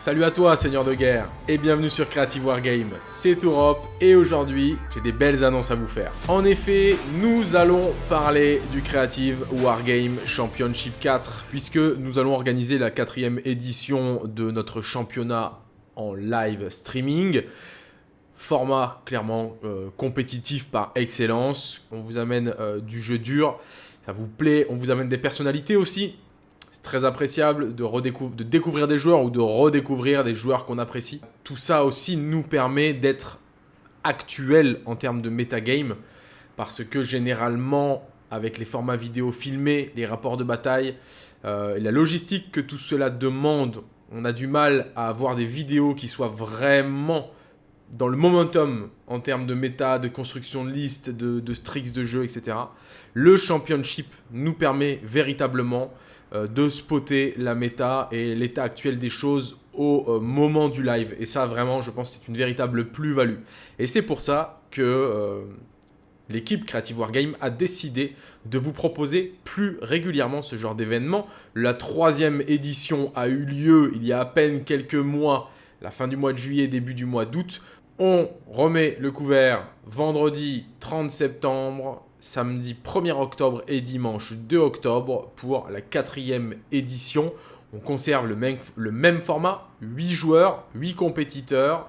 Salut à toi, seigneur de guerre, et bienvenue sur Creative Wargame. C'est Europe, et aujourd'hui, j'ai des belles annonces à vous faire. En effet, nous allons parler du Creative Wargame Championship 4, puisque nous allons organiser la quatrième édition de notre championnat en live streaming. Format clairement euh, compétitif par excellence. On vous amène euh, du jeu dur, ça vous plaît. On vous amène des personnalités aussi très appréciable de, de découvrir des joueurs ou de redécouvrir des joueurs qu'on apprécie. Tout ça aussi nous permet d'être actuel en termes de metagame, parce que généralement, avec les formats vidéo filmés, les rapports de bataille, euh, la logistique que tout cela demande, on a du mal à avoir des vidéos qui soient vraiment dans le momentum en termes de méta, de construction de liste, de, de tricks de jeu, etc. Le championship nous permet véritablement de spotter la méta et l'état actuel des choses au euh, moment du live. Et ça, vraiment, je pense c'est une véritable plus-value. Et c'est pour ça que euh, l'équipe Creative Wargame a décidé de vous proposer plus régulièrement ce genre d'événement. La troisième édition a eu lieu il y a à peine quelques mois, la fin du mois de juillet, début du mois d'août. On remet le couvert vendredi 30 septembre samedi 1er octobre et dimanche 2 octobre pour la quatrième édition. On conserve le même, format, 8 joueurs, 8 compétiteurs,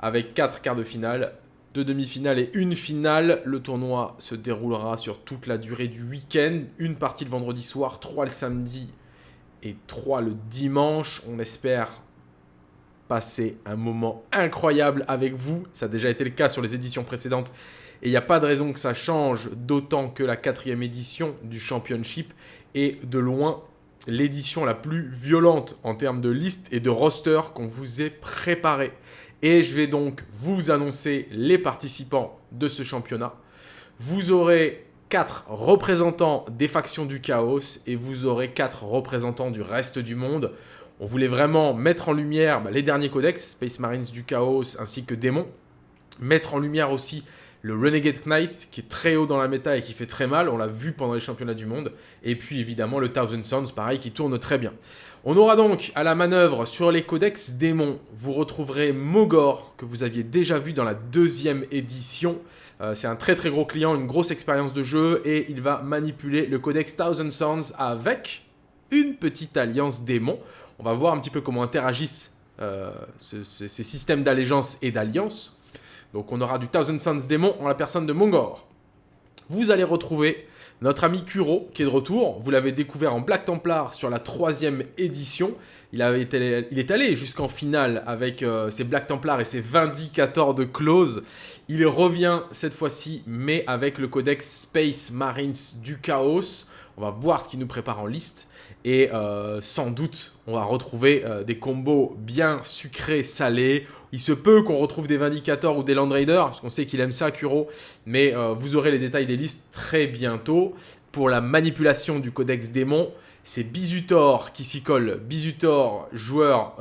avec 4 quarts de finale, 2 demi-finales et une finale. Le tournoi se déroulera sur toute la durée du week-end. Une partie le vendredi soir, 3 le samedi et 3 le dimanche. On espère passer un moment incroyable avec vous. Ça a déjà été le cas sur les éditions précédentes et il n'y a pas de raison que ça change, d'autant que la quatrième édition du Championship est de loin l'édition la plus violente en termes de liste et de roster qu'on vous ait préparé. Et je vais donc vous annoncer les participants de ce championnat. Vous aurez 4 représentants des factions du chaos et vous aurez 4 représentants du reste du monde. On voulait vraiment mettre en lumière bah, les derniers codex, Space Marines du chaos ainsi que Démons. Mettre en lumière aussi le Renegade Knight qui est très haut dans la méta et qui fait très mal, on l'a vu pendant les championnats du monde, et puis évidemment le Thousand Sons, pareil, qui tourne très bien. On aura donc à la manœuvre sur les codex démons, vous retrouverez Mogor, que vous aviez déjà vu dans la deuxième édition. Euh, c'est un très très gros client, une grosse expérience de jeu, et il va manipuler le codex Thousand Sons avec une petite alliance démon. On va voir un petit peu comment interagissent euh, ces systèmes d'allégeance et d'alliance. Donc on aura du Thousand Suns Démon en la personne de Mongor. Vous allez retrouver notre ami Kuro qui est de retour. Vous l'avez découvert en Black Templar sur la troisième édition. Il, est allé jusqu'en finale avec euh, ses Black Templars et ses Vindicators de Close. Il revient cette fois-ci, mais avec le codex Space Marines du Chaos. On va voir ce qu'il nous prépare en liste. Et euh, sans doute, on va retrouver euh, des combos bien sucrés, salés. Il se peut qu'on retrouve des Vindicators ou des Land Raiders, parce qu'on sait qu'il aime ça, Kuro. Mais euh, vous aurez les détails des listes très bientôt. Pour la manipulation du Codex Démon, c'est Bizutor qui s'y colle. Bizutor, joueur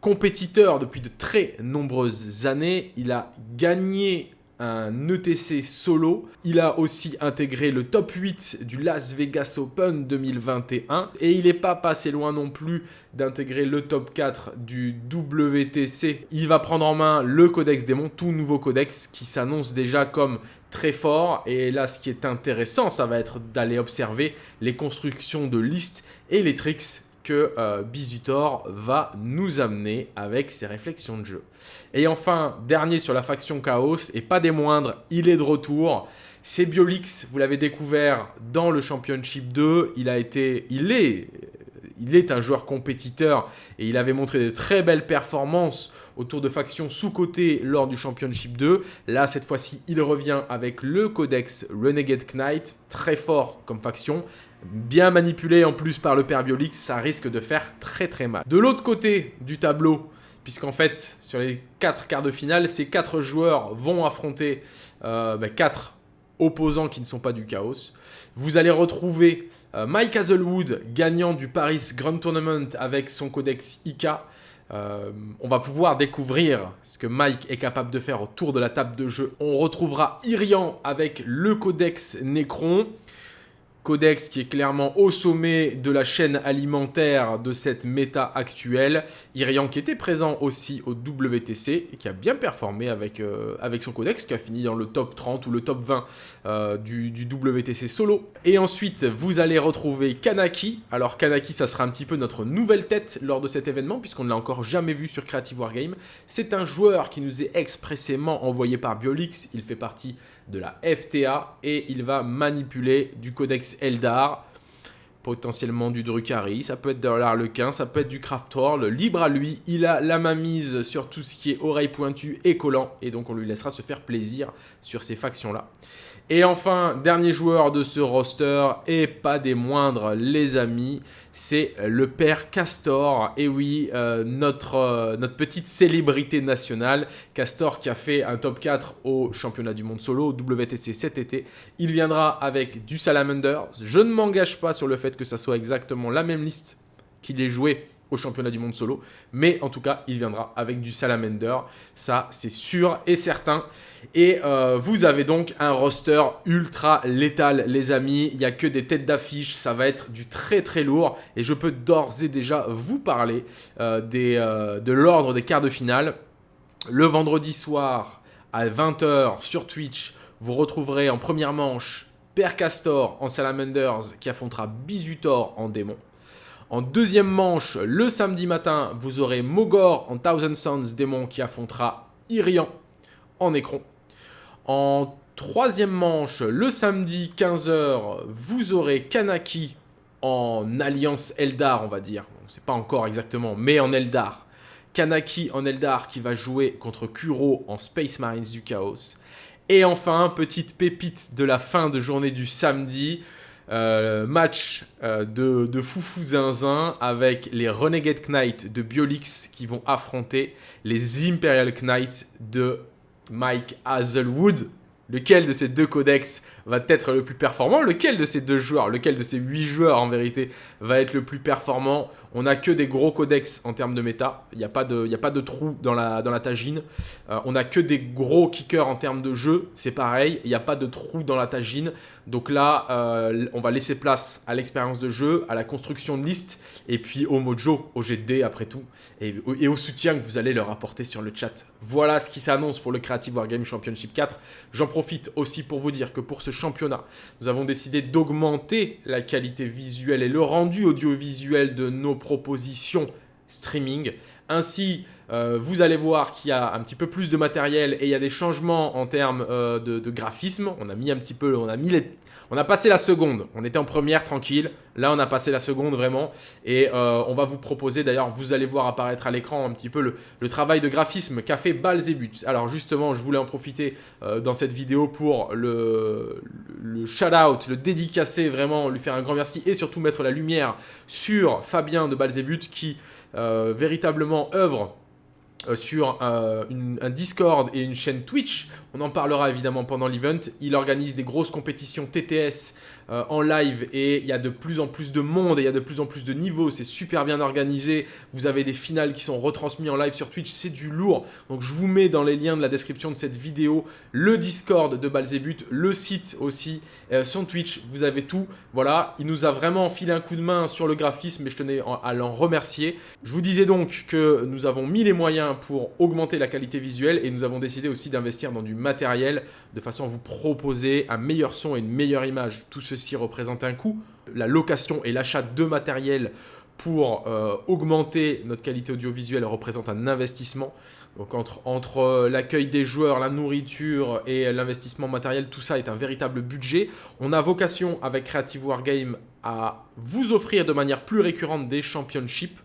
compétiteur depuis de très nombreuses années. Il a gagné un ETC solo. Il a aussi intégré le top 8 du Las Vegas Open 2021. Et il n'est pas passé loin non plus d'intégrer le top 4 du WTC. Il va prendre en main le Codex Démon, tout nouveau codex qui s'annonce déjà comme très fort. Et là, ce qui est intéressant, ça va être d'aller observer les constructions de listes et les tricks que euh, Bizutor va nous amener avec ses réflexions de jeu. Et enfin, dernier sur la faction Chaos, et pas des moindres, il est de retour. C'est Biolix, vous l'avez découvert dans le Championship 2, il a été, il est, il est un joueur compétiteur et il avait montré de très belles performances autour de factions sous-cotées lors du Championship 2. Là, cette fois-ci, il revient avec le Codex Renegade Knight, très fort comme faction, bien manipulé en plus par le père Biolix, ça risque de faire très très mal. De l'autre côté du tableau, puisqu'en fait, sur les 4 quarts de finale, ces 4 joueurs vont affronter 4 euh, bah, opposants qui ne sont pas du chaos. Vous allez retrouver euh, Mike Hazelwood, gagnant du Paris Grand Tournament avec son codex IK. Euh, on va pouvoir découvrir ce que Mike est capable de faire autour de la table de jeu. On retrouvera Irian avec le codex Necron. Codex qui est clairement au sommet de la chaîne alimentaire de cette méta actuelle. Irian qui était présent aussi au WTC et qui a bien performé avec, euh, avec son Codex, qui a fini dans le top 30 ou le top 20 euh, du, du, WTC solo. Et ensuite, vous allez retrouver Kanaki. Alors Kanaki, ça sera un petit peu notre nouvelle tête lors de cet événement, puisqu'on ne l'a encore jamais vu sur Creative Wargame. C'est un joueur qui nous est expressément envoyé par Biolix. Il fait partie de la FTA et il va manipuler du codex Eldar, potentiellement du Drukhari, ça peut être de l'Arlequin, ça peut être du Craftor, le libre à lui, il a la main mise sur tout ce qui est oreille pointue et collant et donc on lui laissera se faire plaisir sur ces factions là. Et enfin, dernier joueur de ce roster, et pas des moindres les amis, c'est le père Castor. Et oui, euh, notre, euh, notre petite célébrité nationale, Castor qui a fait un top 4 au championnat du monde solo, WTC cet été. Il viendra avec du Salamander. Je ne m'engage pas sur le fait que ça soit exactement la même liste qu'il ait joué au championnat du monde solo. Mais en tout cas, il viendra avec du Salamander. Ça, c'est sûr et certain. Et euh, vous avez donc un roster ultra létal, les amis. Il n'y a que des têtes d'affiche. Ça va être du très très lourd. Et je peux d'ores et déjà vous parler euh, euh, de l'ordre des quarts de finale. Le vendredi soir à 20h sur Twitch, vous retrouverez en première manche Père Castor en Salamanders qui affrontera Bizutor en démon. En deuxième manche, le samedi matin, vous aurez Mogor en Thousand Sons démon qui affrontera Irian en Necron. En troisième manche, le samedi 15h, vous aurez Kanaki en Alliance Eldar, on va dire. On ne pas encore exactement, mais en Eldar. Kanaki en Eldar qui va jouer contre Kuro en Space Marines du Chaos. Et enfin, petite pépite de la fin de journée du samedi, euh, match euh, de, de, foufou zinzin avec les Renegade Knights de Biolix qui vont affronter les Imperial Knights de Mike Hazelwood. Lequel de ces deux codex va être le plus performant Lequel de ces deux joueurs, lequel de ces huit joueurs en vérité, va être le plus performant? On n'a que des gros codex en termes de méta. Il n'y a, pas de, trou dans la, dans tagine. Euh, on n'a que des gros kickers en termes de jeu. C'est pareil, il n'y a pas de trou dans la tagine. Donc là, euh, on va laisser place à l'expérience de jeu, à la construction de liste, et puis au mojo, au GD après tout, et, au soutien que vous allez leur apporter sur le chat. Voilà ce qui s'annonce pour le Creative Wargame Championship 4. J'en profite aussi pour vous dire que pour ce championnat, nous avons décidé d'augmenter la qualité visuelle et le rendu audiovisuel de nos propositions streaming. Ainsi, euh, vous allez voir qu'il y a un petit peu plus de matériel et il y a des changements en termes euh, de, graphisme. On a mis un petit peu, on a mis les, on a passé la seconde. On était en première tranquille. Là, on a passé la seconde vraiment. Et euh, on va vous proposer, d'ailleurs, vous allez voir apparaître à l'écran un petit peu le, travail de graphisme qu'a fait Balzebut. Alors justement, je voulais en profiter dans cette vidéo pour le, shout-out, le dédicacer vraiment, lui faire un grand merci et surtout mettre la lumière sur Fabien de Balzebut qui véritablement œuvre euh, sur euh, un Discord et une chaîne Twitch. On en parlera évidemment pendant l'event. Il organise des grosses compétitions TTS euh, en live et il y a de plus en plus de monde et il y a de plus en plus de niveaux. C'est super bien organisé. Vous avez des finales qui sont retransmises en live sur Twitch. C'est du lourd. Donc je vous mets dans les liens de la description de cette vidéo le Discord de Balzebut, le site aussi, euh, son Twitch. Vous avez tout. Voilà, il nous a vraiment filé un coup de main sur le graphisme et je tenais à l'en remercier. Je vous disais donc que nous avons mis les moyens pour augmenter la qualité visuelle et nous avons décidé aussi d'investir dans du matériel de façon à vous proposer un meilleur son et une meilleure image. Tout ceci représente un coût. La location et l'achat de matériel pour euh, augmenter notre qualité audiovisuelle représente un investissement. Donc entre, entre euh, l'accueil des joueurs, la nourriture et l'investissement matériel, tout ça est un véritable budget. On a vocation avec Creative Wargame à vous offrir de manière plus récurrente des championships,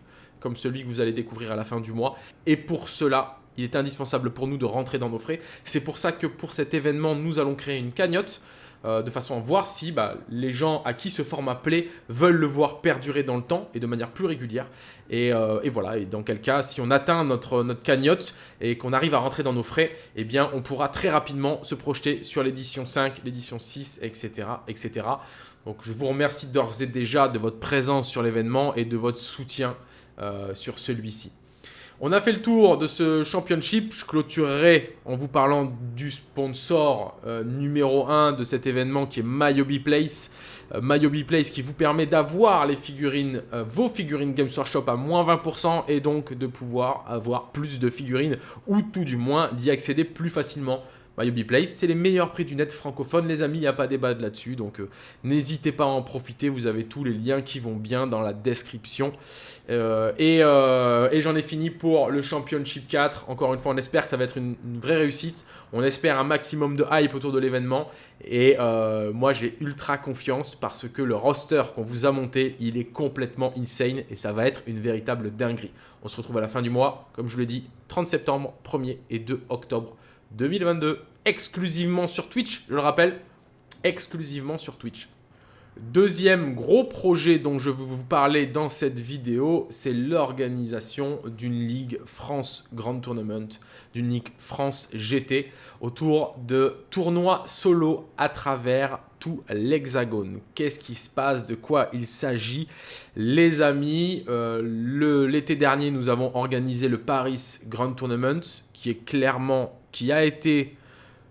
comme celui que vous allez découvrir à la fin du mois. Et pour cela, il est indispensable pour nous de rentrer dans nos frais. C'est pour ça que pour cet événement, nous allons créer une cagnotte euh, de façon à voir si bah, les gens à qui ce format plaît veulent le voir perdurer dans le temps et de manière plus régulière. Et, euh, voilà, et dans quel cas, si on atteint notre, notre cagnotte et qu'on arrive à rentrer dans nos frais, eh bien on pourra très rapidement se projeter sur l'édition 5, l'édition 6, etc., etc. Donc je vous remercie d'ores et déjà de votre présence sur l'événement et de votre soutien euh, sur celui-ci. On a fait le tour de ce championship. Je clôturerai en vous parlant du sponsor euh, numéro 1 de cet événement qui est Myobi Place. Euh, Place qui vous permet d'avoir les figurines, vos figurines Games Workshop à moins 20% et donc de pouvoir avoir plus de figurines ou tout du moins d'y accéder plus facilement. MyOB Place, c'est les meilleurs prix du net francophone, les amis, il n'y a pas débat là-dessus, donc euh, n'hésitez pas à en profiter, vous avez tous les liens qui vont bien dans la description. Euh, euh, et, j'en ai fini pour le Championship 4, encore une fois, on espère que ça va être une, vraie réussite, on espère un maximum de hype autour de l'événement, et moi j'ai ultra confiance parce que le roster qu'on vous a monté, il est complètement insane, et ça va être une véritable dinguerie. On se retrouve à la fin du mois, comme je vous l'ai dit, 30 septembre, 1er et 2 octobre 2022, exclusivement sur Twitch, je le rappelle, exclusivement sur Twitch. Deuxième gros projet dont je veux vous parler dans cette vidéo, c'est l'organisation d'une Ligue France Grand Tournament, d'une Ligue France GT, autour de tournois solo à travers tout l'hexagone. Qu'est-ce qui se passe? De quoi il s'agit? Les amis, euh, l'été dernier, nous avons organisé le Paris Grand Tournament, qui est clairement qui a été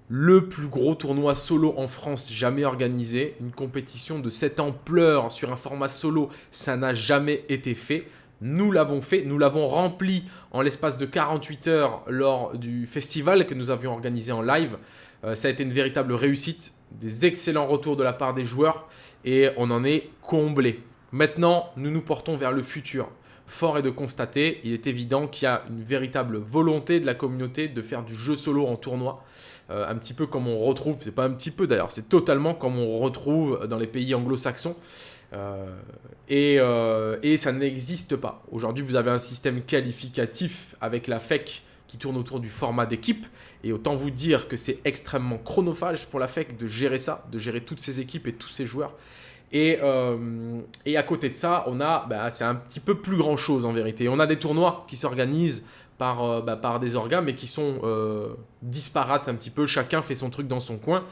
le plus gros tournoi solo en France jamais organisé. Une compétition de cette ampleur sur un format solo, ça n'a jamais été fait. Nous l'avons fait, nous l'avons rempli en l'espace de 48 heures lors du festival que nous avions organisé en live. Euh, ça a été une véritable réussite, des excellents retours de la part des joueurs et on en est comblé. Maintenant, nous nous portons vers le futur fort est de constater, il est évident qu'il y a une véritable volonté de la communauté de faire du jeu solo en tournoi. Euh, un petit peu comme on retrouve, c'est pas un petit peu d'ailleurs, c'est totalement comme on retrouve dans les pays anglo-saxons. Euh, et, euh, et, ça n'existe pas. Aujourd'hui, vous avez un système qualificatif avec la FEC qui tourne autour du format d'équipe. Et autant vous dire que c'est extrêmement chronophage pour la FEC de gérer ça, de gérer toutes ces équipes et tous ces joueurs. Euh, et, à côté de ça, on a, bah, c'est un petit peu plus grand chose en vérité. On a des tournois qui s'organisent par, euh, bah, par des organes, mais qui sont euh, disparates un petit peu. Chacun fait son truc dans son coin.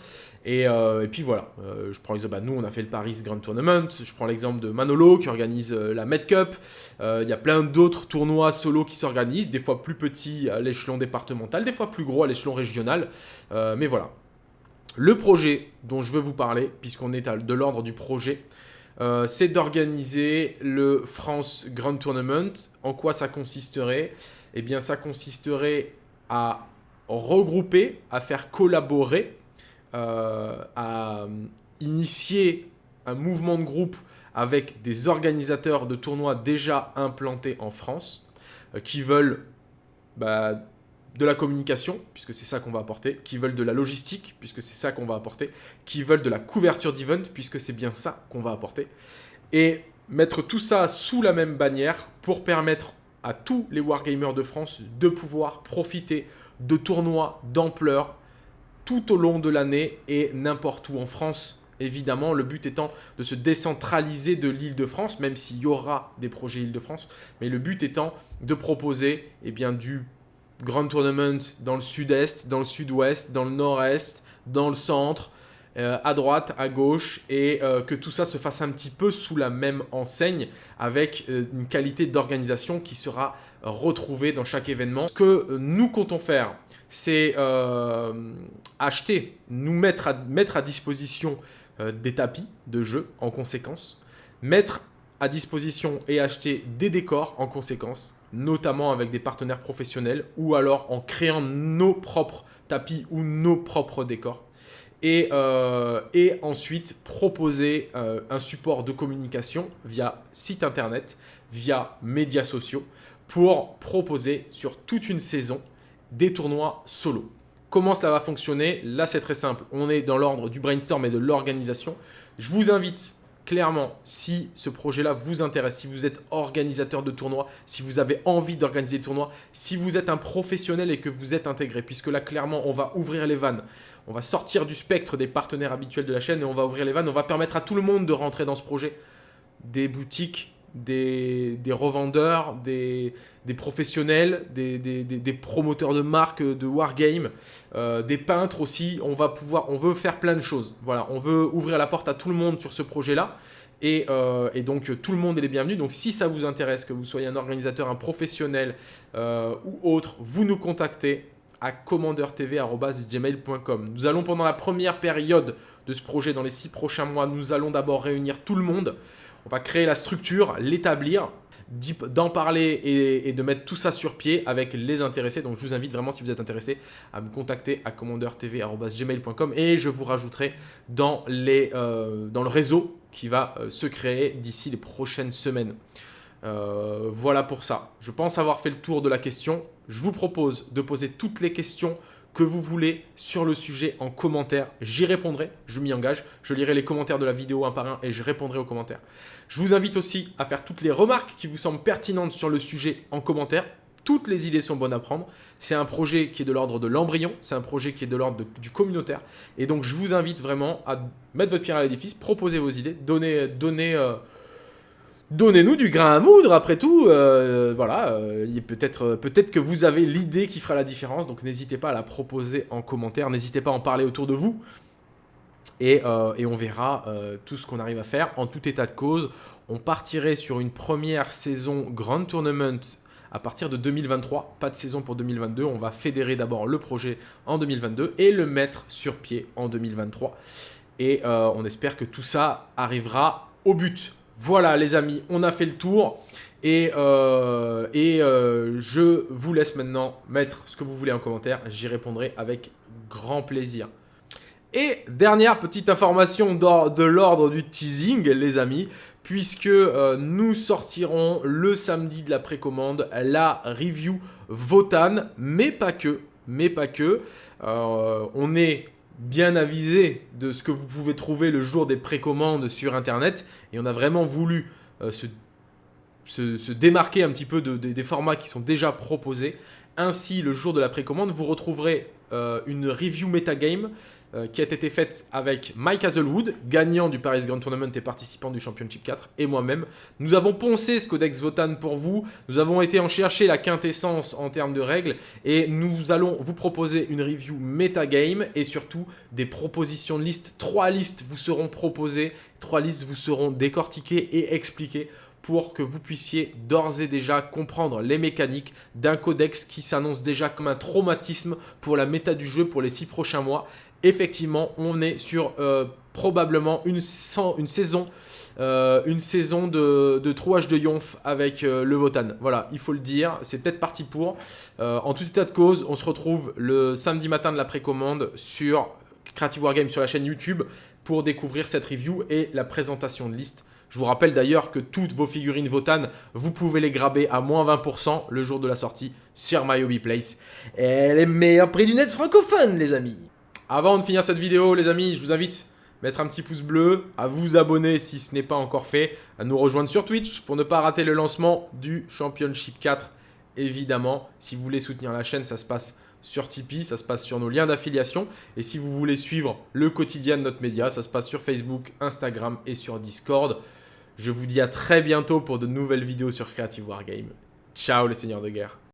Et, puis voilà, je prends l'exemple, bah, nous on a fait le Paris Grand Tournament, je prends l'exemple de Manolo qui organise la Med Cup, il y a plein d'autres tournois solo qui s'organisent, des fois plus petits à l'échelon départemental, des fois plus gros à l'échelon régional, mais voilà, le projet dont je veux vous parler, puisqu'on est de l'ordre du projet, euh, c'est d'organiser le France Grand Tournament. En quoi ça consisterait? Eh bien, ça consisterait à regrouper, à faire collaborer, euh, à initier un mouvement de groupe avec des organisateurs de tournois déjà implantés en France, euh, qui veulent bah, de la communication, puisque c'est ça qu'on va apporter, qui veulent de la logistique, puisque c'est ça qu'on va apporter, qui veulent de la couverture d'event, puisque c'est bien ça qu'on va apporter, et mettre tout ça sous la même bannière pour permettre à tous les wargamers de France de pouvoir profiter de tournois d'ampleur tout au long de l'année et n'importe où en France. Évidemment, le but étant de se décentraliser de l'île de France, même s'il y aura des projets île de France, mais le but étant de proposer eh bien, du Grand Tournament dans le sud-est, dans le sud-ouest, dans le nord-est, dans le centre, euh, à droite, à gauche, et euh, que tout ça se fasse un petit peu sous la même enseigne, avec euh, une qualité d'organisation qui sera retrouvée dans chaque événement. Ce que nous comptons faire, c'est acheter, nous mettre à, mettre à disposition des tapis de jeu en conséquence, mettre disposition et acheter des décors en conséquence, notamment avec des partenaires professionnels ou alors en créant nos propres tapis ou nos propres décors. Et, euh, ensuite proposer euh, un support de communication via site internet, via médias sociaux, pour proposer sur toute une saison des tournois solo. Comment cela va fonctionner? Là, c'est très simple. On est dans l'ordre du brainstorm et de l'organisation. Je vous invite clairement, si ce projet-là vous intéresse, si vous êtes organisateur de tournois, si vous avez envie d'organiser des tournois, si vous êtes un professionnel et que vous êtes intégré, puisque là, clairement, on va ouvrir les vannes. On va sortir du spectre des partenaires habituels de la chaîne et on va ouvrir les vannes. On va permettre à tout le monde de rentrer dans ce projet. Des boutiques, des, revendeurs, des, professionnels, des, promoteurs de marques de wargame, euh, des peintres aussi. On va pouvoir, on veut faire plein de choses. Voilà, on veut ouvrir la porte à tout le monde sur ce projet-là. Et, et, donc tout le monde est les bienvenus. Donc si ça vous intéresse, que vous soyez un organisateur, un professionnel ou autre, vous nous contactez à commandeurtv.gmail.com. Nous allons pendant la première période de ce projet, dans les six prochains mois, nous allons d'abord réunir tout le monde. On va créer la structure, l'établir, d'en parler et, de mettre tout ça sur pied avec les intéressés. Donc je vous invite vraiment, si vous êtes intéressé, à me contacter à commandeurtv.gmail.com et je vous rajouterai dans, euh, le réseau qui va euh, se créer d'ici les prochaines semaines. Euh, voilà pour ça. Je pense avoir fait le tour de la question. Je vous propose de poser toutes les questions que vous voulez sur le sujet en commentaire. J'y répondrai, je m'y engage. Je lirai les commentaires de la vidéo un par un et je répondrai aux commentaires. Je vous invite aussi à faire toutes les remarques qui vous semblent pertinentes sur le sujet en commentaire. Toutes les idées sont bonnes à prendre. C'est un projet qui est de l'ordre de l'embryon, c'est un projet qui est de l'ordre du communautaire. Et donc, je vous invite vraiment à mettre votre pierre à l'édifice, proposer vos idées, donner, euh, Donnez-nous du grain à moudre, après tout, euh, voilà, euh, peut-être peut que vous avez l'idée qui fera la différence, donc n'hésitez pas à la proposer en commentaire, n'hésitez pas à en parler autour de vous, et, euh, on verra tout ce qu'on arrive à faire. En tout état de cause, on partirait sur une première saison Grand Tournament à partir de 2023, pas de saison pour 2022, on va fédérer d'abord le projet en 2022 et le mettre sur pied en 2023. Et on espère que tout ça arrivera au but. Voilà les amis, on a fait le tour. Et, euh, euh, je vous laisse maintenant mettre ce que vous voulez en commentaire. J'y répondrai avec grand plaisir. Et dernière petite information de l'ordre du teasing, les amis, puisque euh, nous sortirons le samedi de la précommande la review Votan, mais pas que, mais pas que. on est bien avisé de ce que vous pouvez trouver le jour des précommandes sur Internet. Et on a vraiment voulu euh, se, démarquer un petit peu des formats qui sont déjà proposés. Ainsi, le jour de la précommande, vous retrouverez euh, une review metagame euh, qui a été faite avec Mike Hazelwood, gagnant du Paris Grand Tournament et participant du Championship 4, et moi-même. Nous avons poncé ce codex Votan pour vous, nous avons été en chercher la quintessence en termes de règles, et nous allons vous proposer une review metagame, et surtout des propositions de listes. Trois listes vous seront proposées, trois listes vous seront décortiquées et expliquées pour que vous puissiez d'ores et déjà comprendre les mécaniques d'un codex qui s'annonce déjà comme un traumatisme pour la méta du jeu pour les six prochains mois effectivement, on est sur euh, probablement une, saison euh, une saison de, de trouage de Yonf avec euh, le Votan. Voilà, il faut le dire, c'est peut-être parti pour. en tout état de cause, on se retrouve le samedi matin de la précommande sur Creative Wargame sur la chaîne YouTube pour découvrir cette review et la présentation de liste. Je vous rappelle d'ailleurs que toutes vos figurines Votan, vous pouvez les graber à moins 20% le jour de la sortie sur My Hobby Place. Et les meilleurs prix du net francophone, les amis avant de finir cette vidéo, les amis, je vous invite à mettre un petit pouce bleu, à vous abonner si ce n'est pas encore fait, à nous rejoindre sur Twitch pour ne pas rater le lancement du Championship 4. Évidemment, si vous voulez soutenir la chaîne, ça se passe sur Tipeee, ça se passe sur nos liens d'affiliation. Et si vous voulez suivre le quotidien de notre média, ça se passe sur Facebook, Instagram et sur Discord. Je vous dis à très bientôt pour de nouvelles vidéos sur Creative Wargame. Ciao les seigneurs de guerre